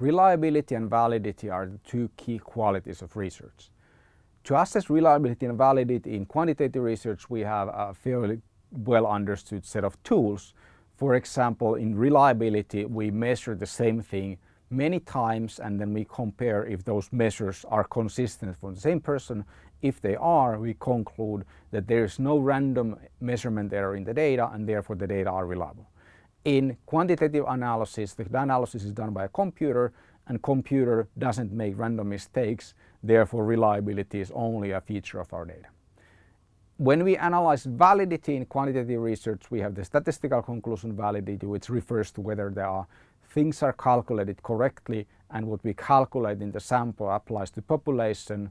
reliability and validity are the two key qualities of research. To assess reliability and validity in quantitative research, we have a fairly well understood set of tools. For example, in reliability, we measure the same thing many times and then we compare if those measures are consistent for the same person. If they are, we conclude that there is no random measurement error in the data and therefore the data are reliable. In quantitative analysis, the analysis is done by a computer and computer doesn't make random mistakes, therefore reliability is only a feature of our data. When we analyze validity in quantitative research, we have the statistical conclusion validity, which refers to whether there are things are calculated correctly and what we calculate in the sample applies to population.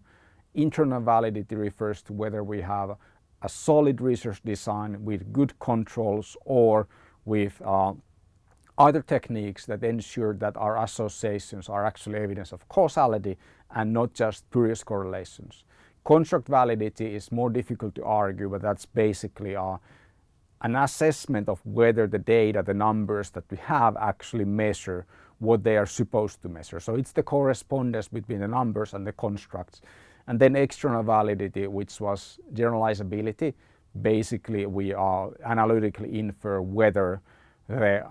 Internal validity refers to whether we have a solid research design with good controls or with uh, other techniques that ensure that our associations are actually evidence of causality and not just spurious correlations. Construct validity is more difficult to argue, but that's basically uh, an assessment of whether the data, the numbers that we have actually measure what they are supposed to measure. So it's the correspondence between the numbers and the constructs. And then external validity, which was generalizability. Basically, we are analytically infer whether the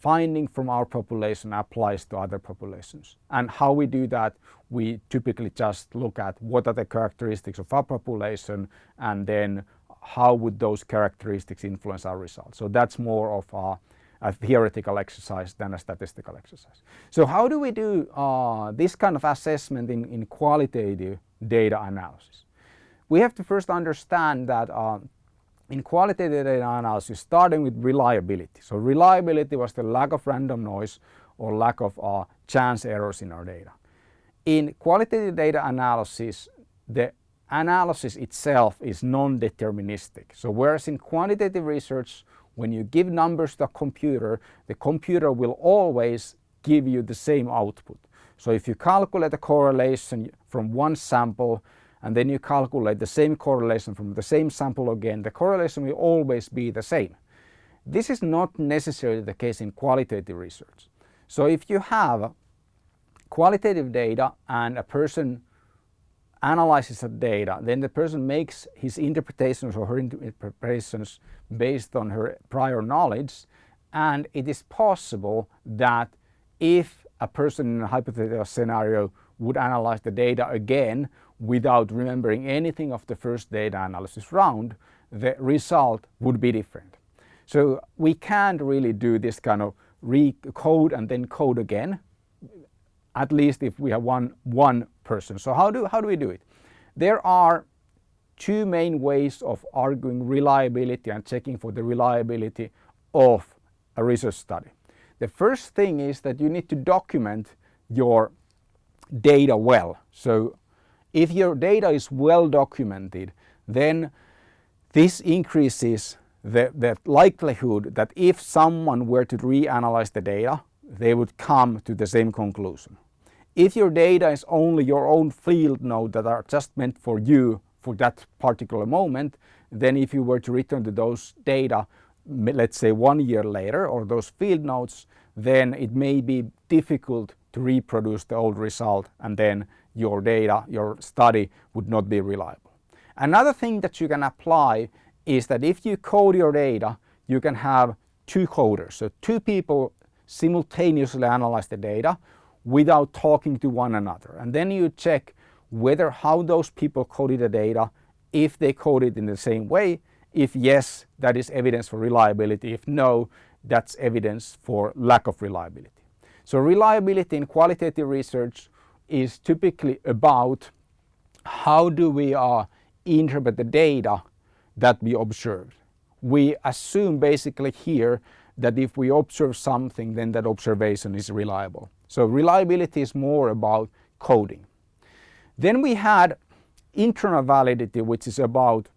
finding from our population applies to other populations. And how we do that, we typically just look at what are the characteristics of our population and then how would those characteristics influence our results. So that's more of a, a theoretical exercise than a statistical exercise. So how do we do uh, this kind of assessment in, in qualitative data analysis? We have to first understand that uh, in qualitative data analysis, starting with reliability. So reliability was the lack of random noise or lack of uh, chance errors in our data. In qualitative data analysis, the analysis itself is non-deterministic. So whereas in quantitative research, when you give numbers to a computer, the computer will always give you the same output. So if you calculate a correlation from one sample and then you calculate the same correlation from the same sample again, the correlation will always be the same. This is not necessarily the case in qualitative research. So if you have qualitative data and a person analyzes the data, then the person makes his interpretations or her interpretations based on her prior knowledge and it is possible that if a person in a hypothetical scenario would analyze the data again without remembering anything of the first data analysis round, the result would be different. So we can't really do this kind of recode and then code again, at least if we have one, one person. So how do, how do we do it? There are two main ways of arguing reliability and checking for the reliability of a research study. The first thing is that you need to document your data well. So if your data is well documented, then this increases the, the likelihood that if someone were to reanalyze the data, they would come to the same conclusion. If your data is only your own field note that are just meant for you for that particular moment, then if you were to return to those data, let's say one year later or those field notes, then it may be difficult to reproduce the old result and then your data, your study would not be reliable. Another thing that you can apply is that if you code your data, you can have two coders. So two people simultaneously analyze the data without talking to one another. And then you check whether how those people coded the data, if they coded in the same way, if yes, that is evidence for reliability. If no, that's evidence for lack of reliability. So reliability in qualitative research is typically about how do we uh, interpret the data that we observe. We assume basically here that if we observe something then that observation is reliable. So reliability is more about coding. Then we had internal validity which is about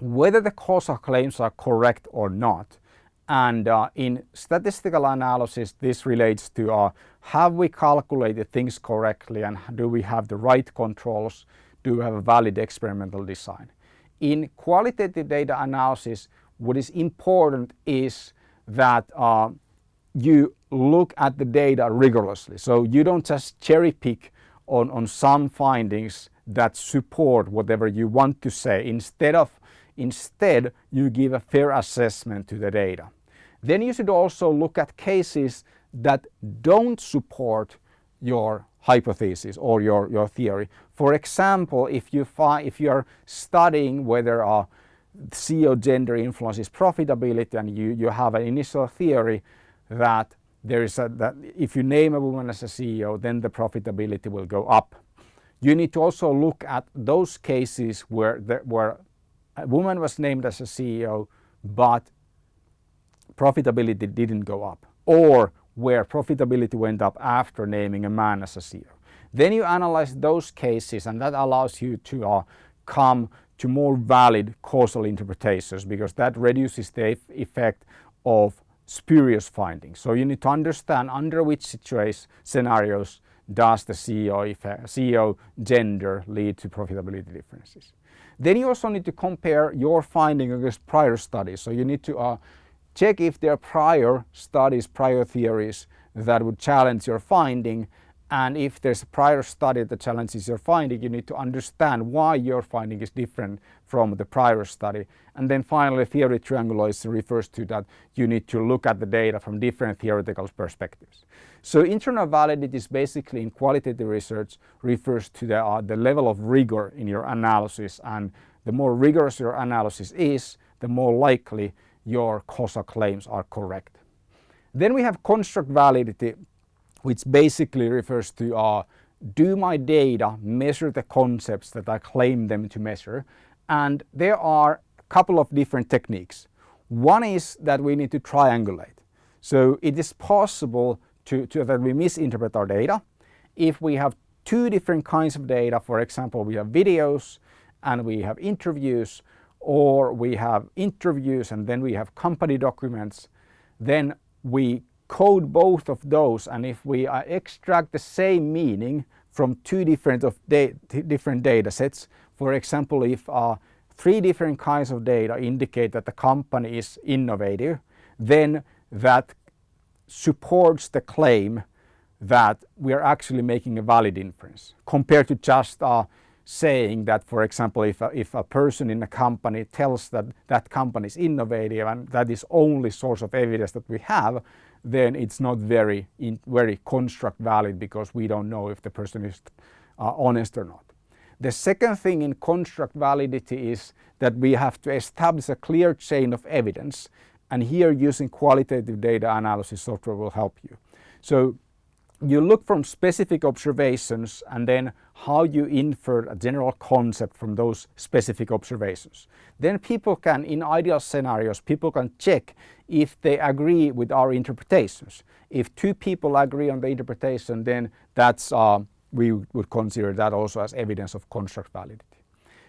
whether the causal claims are correct or not. And uh, in statistical analysis, this relates to uh, have we calculated things correctly and do we have the right controls? Do we have a valid experimental design? In qualitative data analysis, what is important is that uh, you look at the data rigorously. So you don't just cherry pick on, on some findings that support whatever you want to say. Instead of instead you give a fair assessment to the data. Then you should also look at cases that don't support your hypothesis or your, your theory. For example, if you find if you're studying whether a CEO gender influences profitability and you, you have an initial theory that there is a, that if you name a woman as a CEO then the profitability will go up. You need to also look at those cases where, the, where a woman was named as a CEO but profitability didn't go up or where profitability went up after naming a man as a CEO. Then you analyze those cases and that allows you to uh, come to more valid causal interpretations because that reduces the effect of spurious findings. So you need to understand under which situation scenarios does the CEO, effect, CEO gender lead to profitability differences. Then you also need to compare your finding against prior studies. So you need to uh, check if there are prior studies, prior theories that would challenge your finding and if there's a prior study that challenges your finding, you need to understand why your finding is different from the prior study. And then finally, theory triangulation refers to that you need to look at the data from different theoretical perspectives. So internal validity is basically in qualitative research refers to the, uh, the level of rigor in your analysis and the more rigorous your analysis is, the more likely your causal claims are correct. Then we have construct validity which basically refers to uh, do my data measure the concepts that I claim them to measure? And there are a couple of different techniques. One is that we need to triangulate. So it is possible to, to that we misinterpret our data. If we have two different kinds of data, for example, we have videos and we have interviews, or we have interviews and then we have company documents, then we code both of those and if we uh, extract the same meaning from two different, of da different data sets, for example, if uh, three different kinds of data indicate that the company is innovative, then that supports the claim that we are actually making a valid inference. Compared to just uh, saying that, for example, if a, if a person in a company tells that that company is innovative and that is only source of evidence that we have, then it's not very, in, very construct valid because we don't know if the person is uh, honest or not. The second thing in construct validity is that we have to establish a clear chain of evidence and here using qualitative data analysis software will help you. So you look from specific observations and then how you infer a general concept from those specific observations. Then people can, in ideal scenarios, people can check if they agree with our interpretations. If two people agree on the interpretation, then that's, uh, we would consider that also as evidence of construct validity.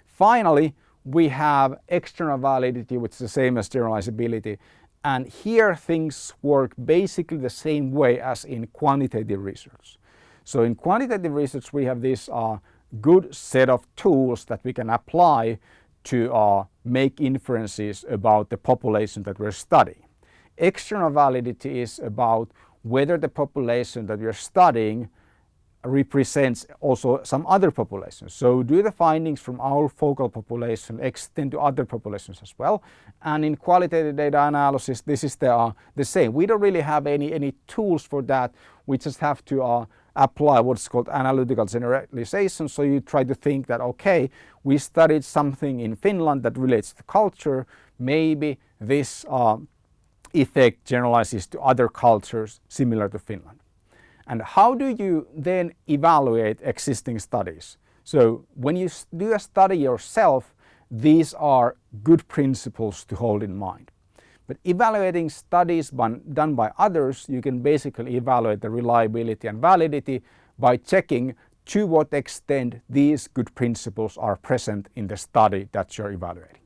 Finally, we have external validity, which is the same as generalizability. And here things work basically the same way as in quantitative research. So in quantitative research we have this uh, good set of tools that we can apply to uh, make inferences about the population that we're studying. External validity is about whether the population that we're studying represents also some other populations. So do the findings from our focal population extend to other populations as well? And in qualitative data analysis, this is the, uh, the same. We don't really have any, any tools for that. We just have to uh, apply what's called analytical generalization. So you try to think that, okay, we studied something in Finland that relates to culture. Maybe this uh, effect generalizes to other cultures similar to Finland. And how do you then evaluate existing studies? So when you do a study yourself, these are good principles to hold in mind. But evaluating studies done by others, you can basically evaluate the reliability and validity by checking to what extent these good principles are present in the study that you're evaluating.